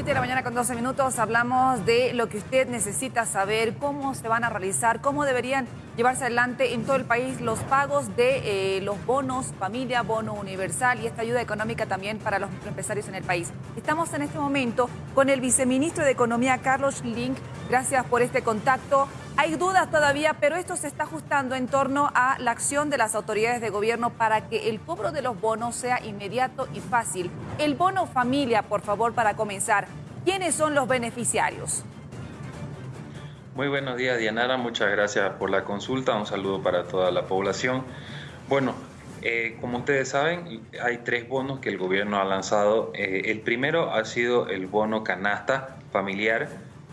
7 de la mañana con 12 minutos hablamos de lo que usted necesita saber, cómo se van a realizar, cómo deberían llevarse adelante en todo el país los pagos de eh, los bonos familia, bono universal y esta ayuda económica también para los empresarios en el país. Estamos en este momento con el viceministro de Economía, Carlos Link. Gracias por este contacto. Hay dudas todavía, pero esto se está ajustando en torno a la acción de las autoridades de gobierno para que el cobro de los bonos sea inmediato y fácil. El bono familia, por favor, para comenzar. ¿Quiénes son los beneficiarios? Muy buenos días, Dianara. Muchas gracias por la consulta. Un saludo para toda la población. Bueno, eh, como ustedes saben, hay tres bonos que el gobierno ha lanzado. Eh, el primero ha sido el bono canasta familiar,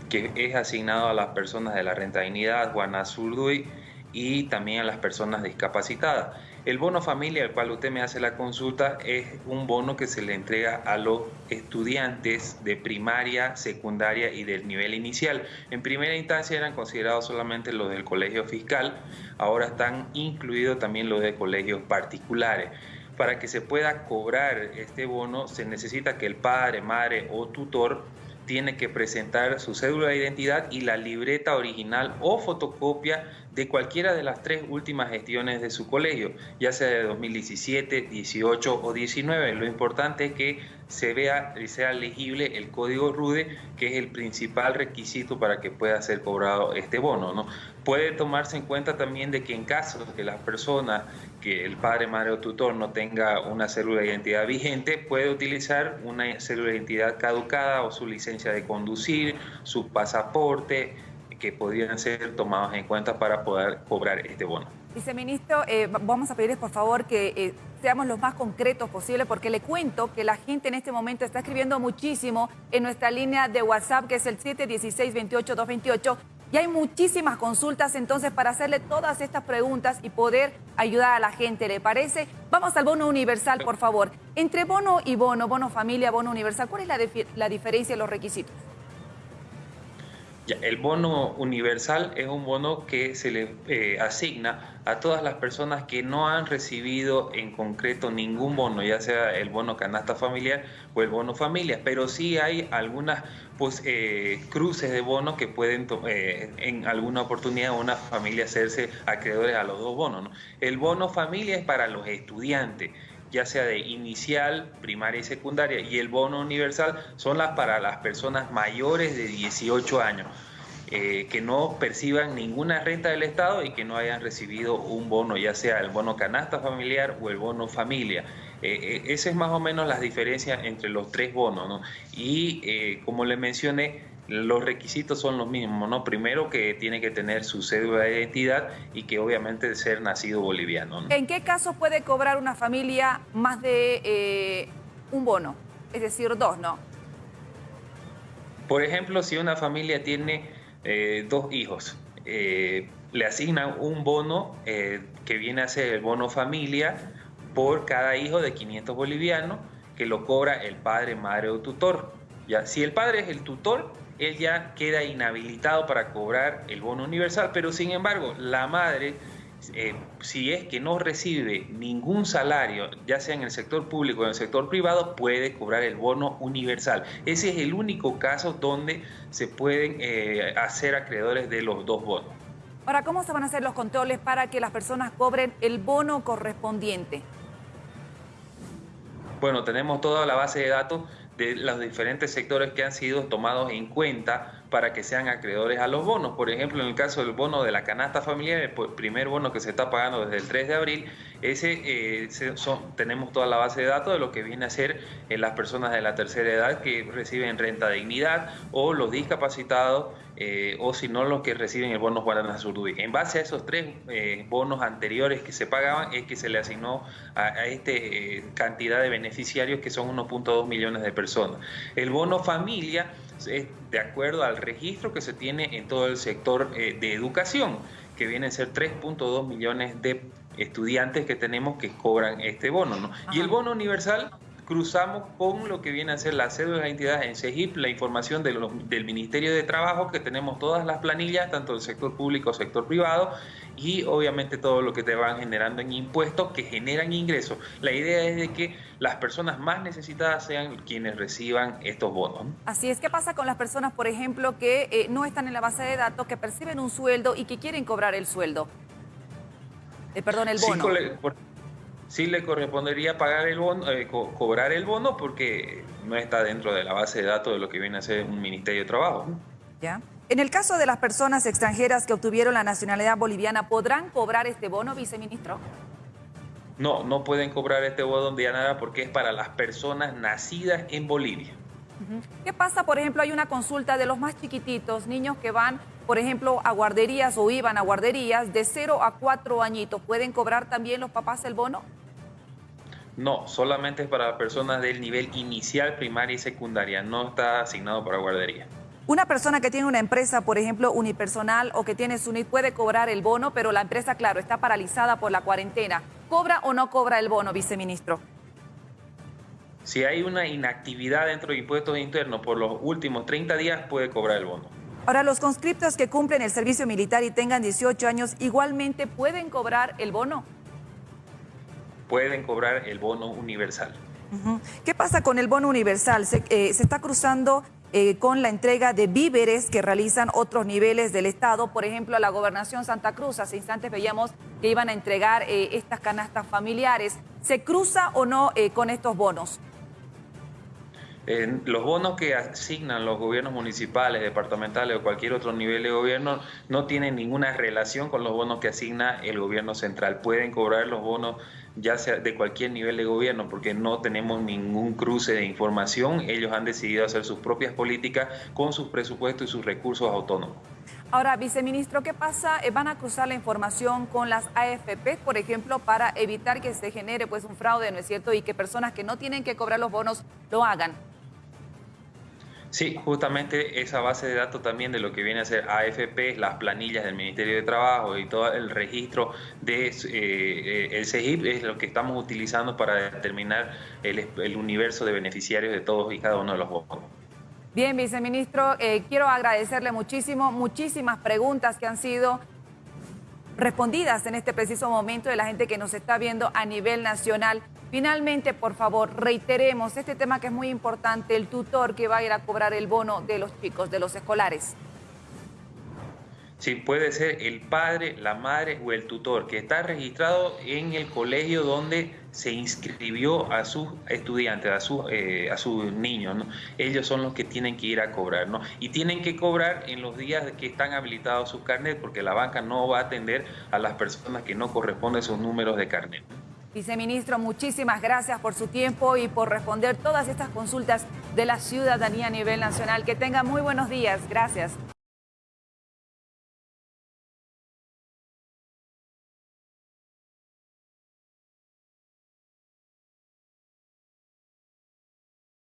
que es asignado a las personas de la renta dignidad, Juana Zurduy, y también a las personas discapacitadas. El bono familia al cual usted me hace la consulta es un bono que se le entrega a los estudiantes de primaria, secundaria y del nivel inicial. En primera instancia eran considerados solamente los del colegio fiscal, ahora están incluidos también los de colegios particulares. Para que se pueda cobrar este bono se necesita que el padre, madre o tutor tiene que presentar su cédula de identidad y la libreta original o fotocopia de cualquiera de las tres últimas gestiones de su colegio, ya sea de 2017, 18 o 19. Lo importante es que se vea y sea legible el código RUDE, que es el principal requisito para que pueda ser cobrado este bono. ¿no? Puede tomarse en cuenta también de que en caso de que las personas, que el padre, madre o tutor no tenga una célula de identidad vigente, puede utilizar una célula de identidad caducada o su licencia de conducir, su pasaporte, que podrían ser tomados en cuenta para poder cobrar este bono. Viceministro, eh, vamos a pedirles por favor que eh, seamos los más concretos posible porque le cuento que la gente en este momento está escribiendo muchísimo en nuestra línea de WhatsApp que es el 716-28-228 y hay muchísimas consultas entonces para hacerle todas estas preguntas y poder ayudar a la gente, ¿le parece? Vamos al bono universal, por favor. Entre bono y bono, bono familia, bono universal, ¿cuál es la, la diferencia y los requisitos? El bono universal es un bono que se le eh, asigna a todas las personas que no han recibido en concreto ningún bono, ya sea el bono canasta familiar o el bono familia, pero sí hay algunas pues, eh, cruces de bonos que pueden eh, en alguna oportunidad una familia hacerse acreedores a los dos bonos. El bono familia es para los estudiantes ya sea de inicial, primaria y secundaria, y el bono universal son las para las personas mayores de 18 años. Eh, que no perciban ninguna renta del Estado y que no hayan recibido un bono, ya sea el bono canasta familiar o el bono familia. Eh, eh, esa es más o menos la diferencia entre los tres bonos. ¿no? Y como le mencioné, los requisitos son los mismos, ¿no? Primero que tiene que tener su cédula de identidad y que obviamente ser nacido boliviano. ¿En qué caso puede cobrar una familia más de eh, un bono? Es decir, dos, ¿no? Por ejemplo, si una familia tiene eh, dos hijos, eh, le asignan un bono que viene a ser el bono familia por cada hijo de 500 bolivianos que lo cobra el padre, madre o tutor. ¿ya? Si el padre es el tutor, él ya queda inhabilitado para cobrar el bono universal, pero sin embargo, la madre, eh, si es que no recibe ningún salario, ya sea en el sector público o en el sector privado, puede cobrar el bono universal. Ese es el único caso donde se pueden eh, hacer acreedores de los dos bonos. Ahora, ¿cómo se van a hacer los controles para que las personas cobren el bono correspondiente? Bueno, tenemos toda la base de datos de los diferentes sectores que han sido tomados en cuenta para que sean acreedores a los bonos. Por ejemplo, en el caso del bono de la canasta familiar, el primer bono que se está pagando desde el 3 de abril, ese eh, tenemos toda la base de datos de lo que viene a ser eh, las personas de la tercera edad que reciben renta dignidad o los discapacitados eh, o si no los que reciben el bono Guaraná Surduy. En base a esos tres bonos anteriores que se pagaban es que se le asignó a, esta cantidad de beneficiarios que son 1.2 millones de personas. El bono familia es de acuerdo al registro que se tiene en todo el sector de educación, que viene a ser 3.2 millones de estudiantes que tenemos que cobran este bono. ¿no? Y el bono universal cruzamos con lo que viene a ser la cédula de identidad en CEGIP, la información de del Ministerio de Trabajo, que tenemos todas las planillas, tanto del sector público, sector privado, y obviamente todo lo que te van generando en impuestos que generan ingresos. La idea es de que las personas más necesitadas sean quienes reciban estos bonos. Así es, ¿qué pasa con las personas, por ejemplo, que eh, no están en la base de datos, que perciben un sueldo y que quieren cobrar el sueldo? Eh, perdón, el bono. Sí, sí le correspondería pagar el bono, eh, cobrar el bono porque no está dentro de la base de datos de lo que viene a ser un Ministerio de Trabajo. Ya. En el caso de las personas extranjeras que obtuvieron la nacionalidad boliviana, ¿podrán cobrar este bono, viceministro? No, no pueden cobrar este bono de nada porque es para las personas nacidas en Bolivia. ¿Qué pasa, por ejemplo, hay una consulta de los más chiquititos, niños que van, por ejemplo, a guarderías o iban a guarderías de 0 a 4 añitos? ¿Pueden cobrar también los papás el bono? No, solamente es para personas del nivel inicial, primaria y secundaria. No está asignado para guardería. Una persona que tiene una empresa, por ejemplo, unipersonal o que tiene SUNIT puede cobrar el bono, pero la empresa, claro, está paralizada por la cuarentena. ¿Cobra o no cobra el bono, viceministro? Si hay una inactividad dentro de impuestos internos por los últimos 30 días, puede cobrar el bono. Ahora, los conscriptos que cumplen el servicio militar y tengan 18 años, ¿igualmente pueden cobrar el bono? pueden cobrar el bono universal. ¿Qué pasa con el bono universal? Se, eh, está cruzando eh, con la entrega de víveres que realizan otros niveles del Estado. Por ejemplo, la Gobernación Santa Cruz, hace instantes veíamos que iban a entregar eh, estas canastas familiares. ¿Se cruza o no con estos bonos? Los bonos que asignan los gobiernos municipales, departamentales o cualquier otro nivel de gobierno no tienen ninguna relación con los bonos que asigna el gobierno central. Pueden cobrar los bonos ya sea de cualquier nivel de gobierno porque no tenemos ningún cruce de información. Ellos han decidido hacer sus propias políticas con sus presupuestos y sus recursos autónomos. Ahora, viceministro, ¿qué pasa? Eh, ¿Van a cruzar la información con las AFP, por ejemplo, para evitar que se genere pues un fraude, ¿no es cierto? Y que personas que no tienen que cobrar los bonos lo hagan. Sí, justamente esa base de datos también de lo que viene a ser AFP, las planillas del Ministerio de Trabajo y todo el registro de eh, el CEGIP es lo que estamos utilizando para determinar el, universo de beneficiarios de todos y cada uno de los bonos. Bien, viceministro, eh, quiero agradecerle muchísimo, muchísimas preguntas que han sido respondidas en este preciso momento de la gente que nos está viendo a nivel nacional. Finalmente, por favor, reiteremos este tema que es muy importante, el tutor que va a ir a cobrar el bono de los chicos, de los escolares. Sí, puede ser el padre, la madre o el tutor que está registrado en el colegio donde se inscribió a sus estudiantes, a sus, eh, niños. ¿no? Ellos son los que tienen que ir a cobrar. ¿no? Y tienen que cobrar en los días que están habilitados sus carnet porque la banca no va a atender a las personas que no corresponden sus números de carnet. Viceministro, muchísimas gracias por su tiempo y por responder todas estas consultas de la ciudadanía a nivel nacional. Que tenga muy buenos días. Gracias.